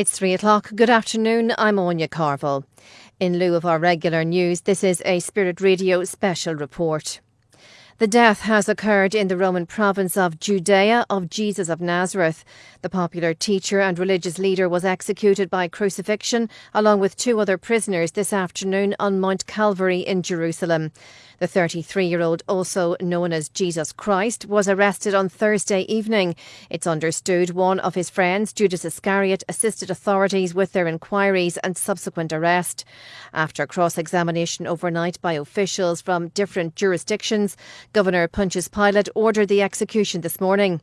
It's three o'clock. Good afternoon. I'm Anya Carville. In lieu of our regular news, this is a Spirit Radio special report. The death has occurred in the Roman province of Judea of Jesus of Nazareth. The popular teacher and religious leader was executed by crucifixion along with two other prisoners this afternoon on Mount Calvary in Jerusalem. The 33 year old, also known as Jesus Christ, was arrested on Thursday evening. It's understood one of his friends, Judas Iscariot, assisted authorities with their inquiries and subsequent arrest. After cross examination overnight by officials from different jurisdictions, Governor Pontius Pilate ordered the execution this morning.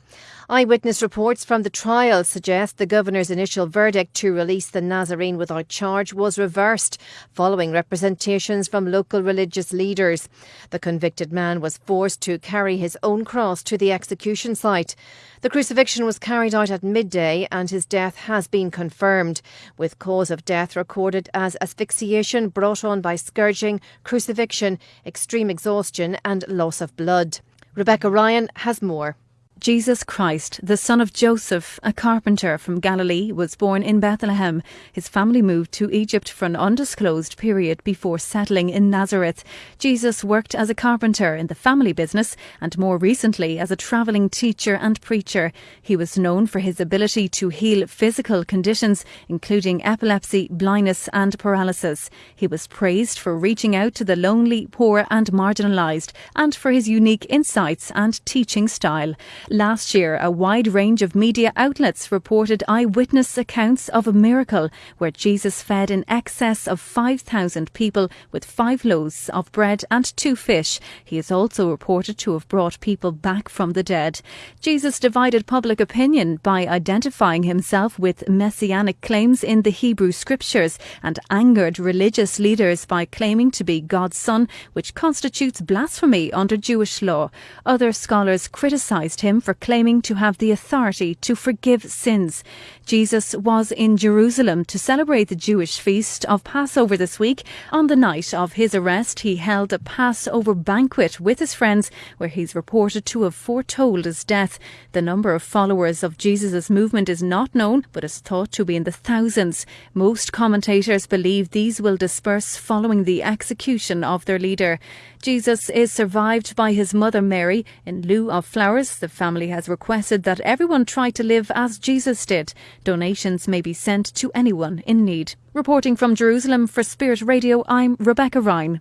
Eyewitness reports from the trial suggest the governor's initial verdict to release the Nazarene without charge was reversed following representations from local religious leaders. The convicted man was forced to carry his own cross to the execution site. The crucifixion was carried out at midday and his death has been confirmed, with cause of death recorded as asphyxiation brought on by scourging, crucifixion, extreme exhaustion, and loss of blood. Rebecca Ryan has more. Jesus Christ, the son of Joseph, a carpenter from Galilee, was born in Bethlehem. His family moved to Egypt for an undisclosed period before settling in Nazareth. Jesus worked as a carpenter in the family business and more recently as a travelling teacher and preacher. He was known for his ability to heal physical conditions, including epilepsy, blindness, and paralysis. He was praised for reaching out to the lonely, poor, and marginalised, and for his unique insights and teaching style. Last year, a wide range of media outlets reported eyewitness accounts of a miracle where Jesus fed in excess of 5,000 people with five loaves of bread and two fish. He is also reported to have brought people back from the dead. Jesus divided public opinion by identifying himself with messianic claims in the Hebrew scriptures and angered religious leaders by claiming to be God's son, which constitutes blasphemy under Jewish law. Other scholars criticised him for claiming to have the authority to forgive sins. Jesus was in Jerusalem to celebrate the Jewish feast of Passover this week. On the night of his arrest, he held a Passover banquet with his friends where he's reported to have foretold his death. The number of followers of Jesus' movement is not known, but is thought to be in the thousands. Most commentators believe these will disperse following the execution of their leader. Jesus is survived by his mother Mary. In lieu of flowers, the family has requested that everyone try to live as Jesus did. Donations may be sent to anyone in need. Reporting from Jerusalem for Spirit Radio, I'm Rebecca Ryan.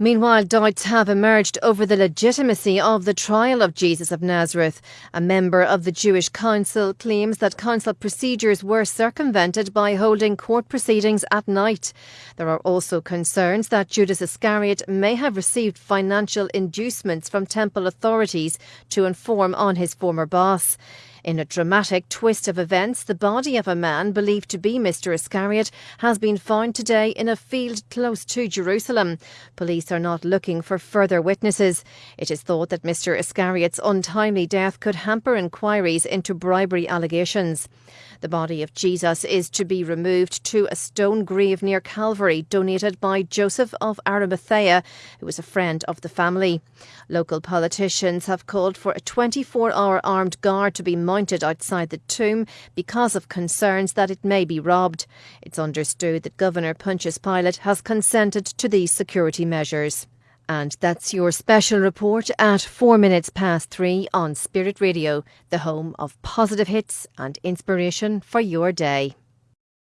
Meanwhile, doubts have emerged over the legitimacy of the trial of Jesus of Nazareth. A member of the Jewish Council claims that council procedures were circumvented by holding court proceedings at night. There are also concerns that Judas Iscariot may have received financial inducements from temple authorities to inform on his former boss. In a dramatic twist of events, the body of a man believed to be Mr. Iscariot has been found today in a field close to Jerusalem. Police are not looking for further witnesses. It is thought that Mr. Iscariot's untimely death could hamper inquiries into bribery allegations. The body of Jesus is to be removed to a stone grave near Calvary, donated by Joseph of Arimathea, who was a friend of the family. Local politicians have called for a 24 hour armed guard to be mounted outside the tomb because of concerns that it may be robbed. It's understood that Governor Pontius Pilate has consented to these security measures. And that's your special report at four minutes past three on Spirit Radio, the home of positive hits and inspiration for your day.